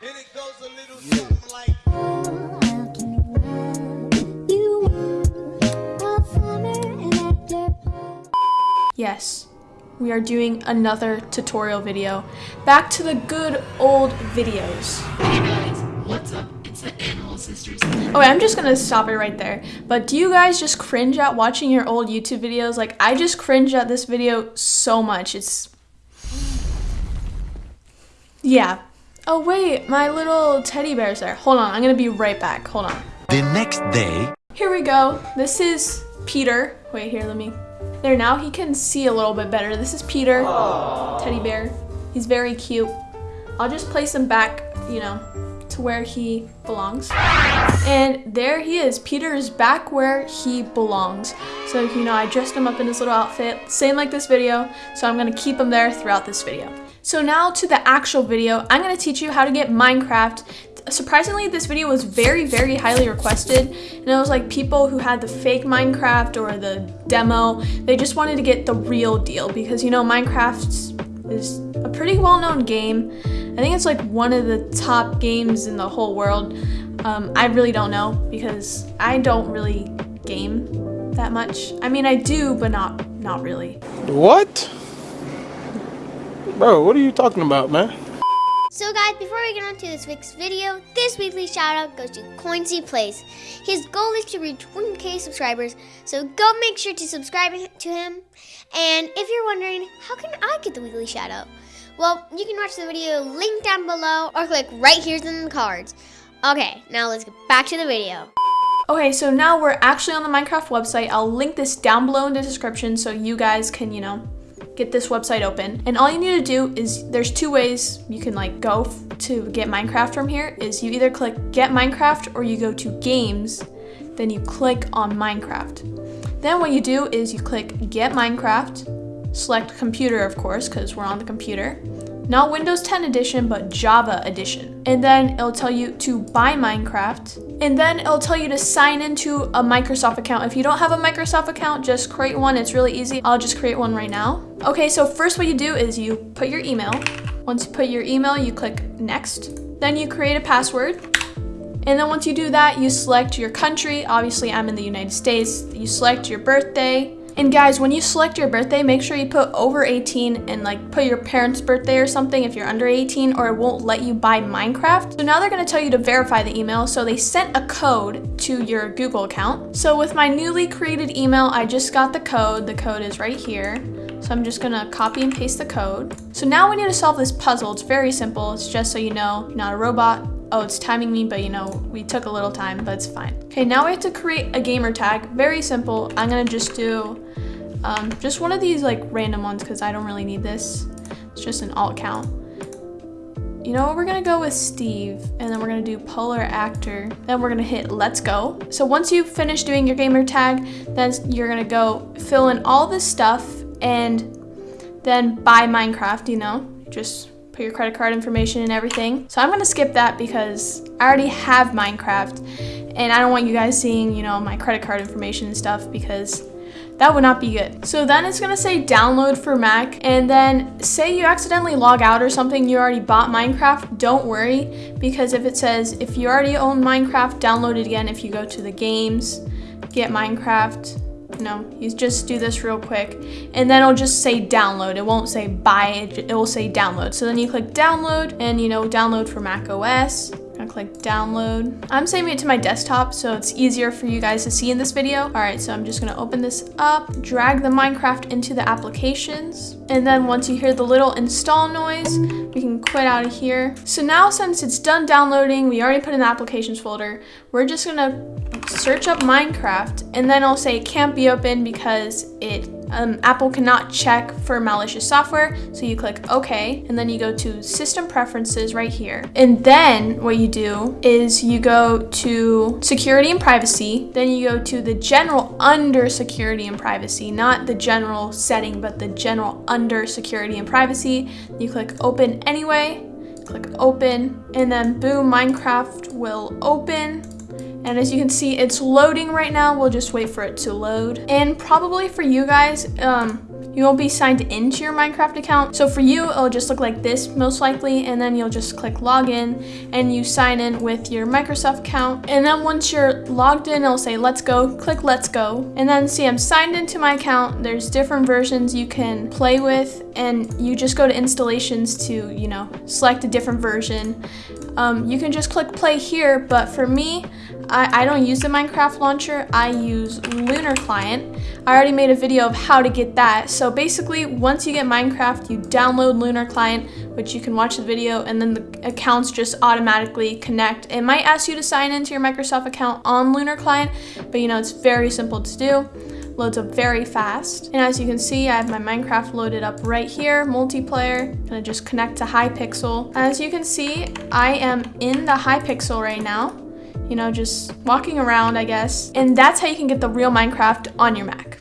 And it goes a little something like. Yes, we are doing another tutorial video. Back to the good old videos. Hey guys, what's up? It's the Animal Sisters. Oh, wait, I'm just gonna stop it right there. But do you guys just cringe at watching your old YouTube videos? Like, I just cringe at this video so much. It's. Yeah. Oh, wait, my little teddy bear's there. Hold on, I'm gonna be right back. Hold on. The next day, Here we go. This is Peter. Wait, here, let me. There, now he can see a little bit better. This is Peter, teddy bear. He's very cute. I'll just place him back, you know, to where he belongs. And there he is. Peter is back where he belongs. So, you know, I dressed him up in his little outfit, same like this video. So I'm gonna keep him there throughout this video. So now to the actual video, I'm gonna teach you how to get Minecraft. Surprisingly this video was very very highly requested. And it was like people who had the fake minecraft or the demo they just wanted to get the real deal because you know minecraft is a pretty well-known game. I think it's like one of the top games in the whole world. Um, i really don't know because i don't really game that much. I mean i do but not not really. What? Bro, what are you talking about, man? So guys, before we get on to this week's video, this weekly shout out goes to Coinsy Place. His goal is to reach 1k subscribers, so go make sure to subscribe to him. And if you're wondering, how can I get the weekly shout out? Well, you can watch the video linked down below or click right here in the cards. Okay, now let's get back to the video. Okay, so now we're actually on the Minecraft website. I'll link this down below in the description so you guys can, you know, get this website open. And all you need to do is there's two ways you can like go to get Minecraft from here is you either click get Minecraft or you go to games, then you click on Minecraft. Then what you do is you click get Minecraft, select computer of course cuz we're on the computer. Not Windows 10 edition, but Java edition. And then it'll tell you to buy Minecraft. And then it'll tell you to sign into a Microsoft account. If you don't have a Microsoft account, just create one. It's really easy. I'll just create one right now. Okay, so first what you do is you put your email. Once you put your email, you click next. Then you create a password. And then once you do that, you select your country. Obviously, I'm in the United States. You select your birthday. And guys, when you select your birthday, make sure you put over 18 and like put your parents' birthday or something if you're under 18 or it won't let you buy Minecraft. So now they're gonna tell you to verify the email. So they sent a code to your Google account. So with my newly created email, I just got the code. The code is right here. So I'm just gonna copy and paste the code. So now we need to solve this puzzle. It's very simple. It's just so you know, not a robot. Oh, it's timing me, but you know, we took a little time, but it's fine. Okay, now we have to create a gamer tag. Very simple. I'm gonna just do um, just one of these like random ones because I don't really need this. It's just an alt count. You know what, we're gonna go with Steve and then we're gonna do polar actor. Then we're gonna hit let's go. So once you finish doing your gamer tag, then you're gonna go fill in all this stuff and then buy Minecraft, you know, just put your credit card information and everything. So I'm gonna skip that because I already have Minecraft and I don't want you guys seeing, you know, my credit card information and stuff because that would not be good. So then it's gonna say download for Mac and then say you accidentally log out or something, you already bought Minecraft, don't worry because if it says if you already own Minecraft, download it again if you go to the games, get Minecraft, no, you just do this real quick and then it'll just say download. It won't say buy, it, it will say download. So then you click download and you know, download for Mac OS. Gonna click download. I'm saving it to my desktop so it's easier for you guys to see in this video. All right, so I'm just gonna open this up, drag the Minecraft into the applications. And then once you hear the little install noise, we can quit out of here. So now since it's done downloading, we already put in the applications folder, we're just gonna search up Minecraft and then I'll say it can't be open because it um, Apple cannot check for malicious software. So you click OK and then you go to system preferences right here. And then what you do is you go to security and privacy. Then you go to the general under security and privacy, not the general setting, but the general under security and privacy. You click open anyway, click open and then boom, Minecraft will open and as you can see, it's loading right now. We'll just wait for it to load. And probably for you guys, um, you won't be signed into your Minecraft account. So for you, it'll just look like this most likely, and then you'll just click login and you sign in with your Microsoft account. And then once you're logged in, it'll say let's go, click let's go. And then see I'm signed into my account. There's different versions you can play with and you just go to installations to, you know, select a different version. Um, you can just click play here, but for me, I, I don't use the Minecraft launcher, I use Lunar Client. I already made a video of how to get that. So basically, once you get Minecraft, you download Lunar Client, which you can watch the video, and then the accounts just automatically connect. It might ask you to sign into your Microsoft account on Lunar Client, but you know, it's very simple to do loads up very fast. And as you can see, I have my Minecraft loaded up right here, multiplayer. Gonna just connect to Hypixel. As you can see, I am in the Hypixel right now you know, just walking around, I guess. And that's how you can get the real Minecraft on your Mac.